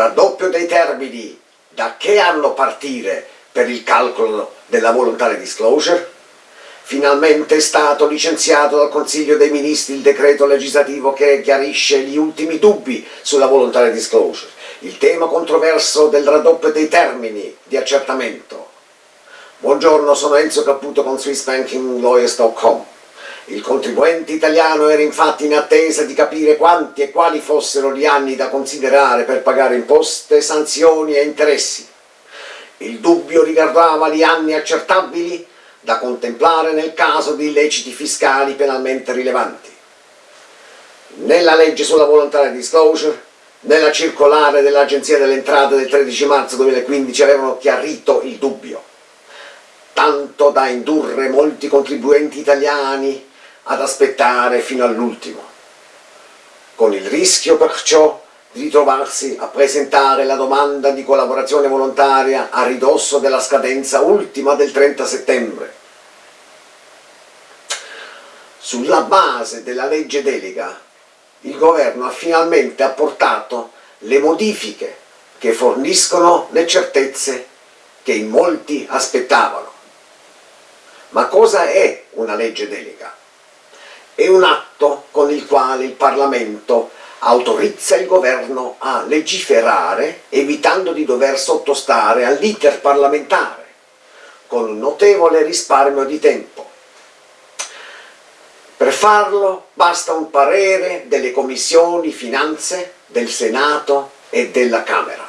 raddoppio dei termini da che anno partire per il calcolo della voluntary disclosure? Finalmente è stato licenziato dal Consiglio dei Ministri il decreto legislativo che chiarisce gli ultimi dubbi sulla voluntary disclosure, il tema controverso del raddoppio dei termini di accertamento. Buongiorno, sono Enzo Caputo con SwissBankingLawyers.com. Il contribuente italiano era infatti in attesa di capire quanti e quali fossero gli anni da considerare per pagare imposte, sanzioni e interessi. Il dubbio riguardava gli anni accertabili da contemplare nel caso di illeciti fiscali penalmente rilevanti. Nella legge sulla volontaria disclosure, nella circolare dell'Agenzia delle Entrate del 13 marzo 2015 avevano chiarito il dubbio, tanto da indurre molti contribuenti italiani ad aspettare fino all'ultimo, con il rischio perciò di ritrovarsi a presentare la domanda di collaborazione volontaria a ridosso della scadenza ultima del 30 settembre. Sulla base della legge delega, il governo ha finalmente apportato le modifiche che forniscono le certezze che in molti aspettavano. Ma cosa è una legge delega? È un atto con il quale il Parlamento autorizza il governo a legiferare evitando di dover sottostare all'iter parlamentare, con un notevole risparmio di tempo. Per farlo basta un parere delle commissioni finanze del Senato e della Camera.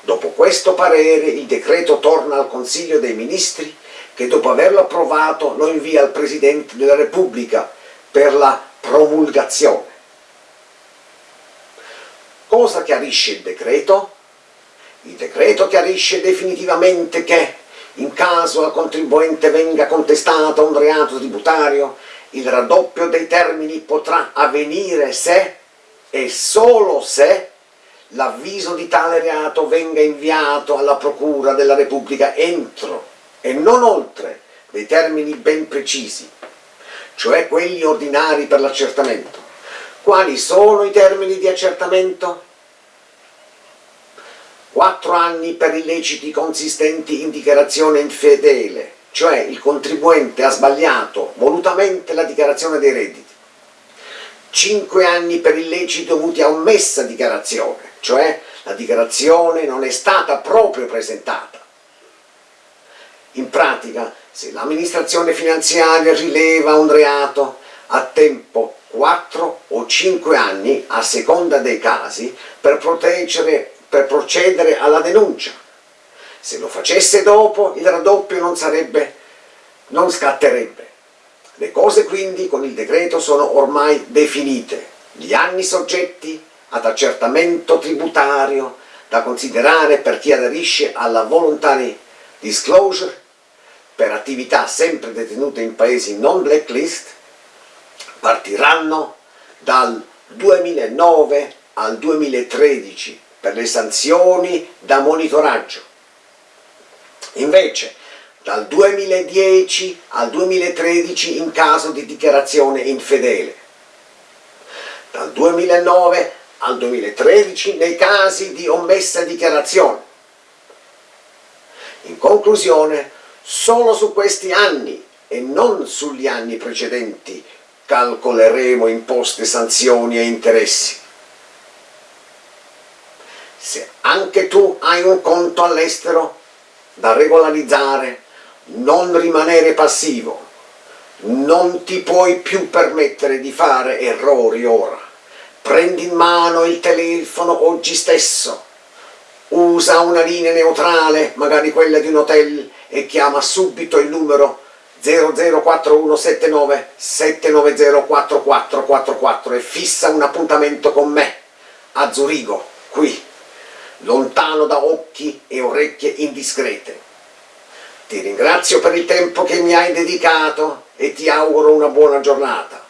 Dopo questo parere il decreto torna al Consiglio dei Ministri che dopo averlo approvato lo invia al Presidente della Repubblica per la promulgazione. Cosa chiarisce il decreto? Il decreto chiarisce definitivamente che, in caso al contribuente venga contestato un reato tributario, il raddoppio dei termini potrà avvenire se e solo se l'avviso di tale reato venga inviato alla Procura della Repubblica entro e non oltre dei termini ben precisi, cioè quelli ordinari per l'accertamento. Quali sono i termini di accertamento? Quattro anni per illeciti consistenti in dichiarazione infedele, cioè il contribuente ha sbagliato volutamente la dichiarazione dei redditi. Cinque anni per illeciti dovuti a omessa dichiarazione, cioè la dichiarazione non è stata proprio presentata. In pratica, se l'amministrazione finanziaria rileva un reato a tempo 4 o 5 anni, a seconda dei casi, per, per procedere alla denuncia. Se lo facesse dopo, il raddoppio non sarebbe, non scatterebbe. Le cose quindi con il decreto sono ormai definite. Gli anni soggetti ad accertamento tributario da considerare per chi aderisce alla voluntary disclosure per attività sempre detenute in paesi non blacklist partiranno dal 2009 al 2013 per le sanzioni da monitoraggio. Invece dal 2010 al 2013 in caso di dichiarazione infedele, dal 2009 al 2013 nei casi di omessa dichiarazione. In conclusione, solo su questi anni e non sugli anni precedenti calcoleremo imposte, sanzioni e interessi. Se anche tu hai un conto all'estero da regolarizzare, non rimanere passivo, non ti puoi più permettere di fare errori ora. Prendi in mano il telefono oggi stesso, usa una linea neutrale, magari quella di un hotel, e chiama subito il numero 004179 790 4444 e fissa un appuntamento con me a Zurigo, qui, lontano da occhi e orecchie indiscrete. Ti ringrazio per il tempo che mi hai dedicato e ti auguro una buona giornata.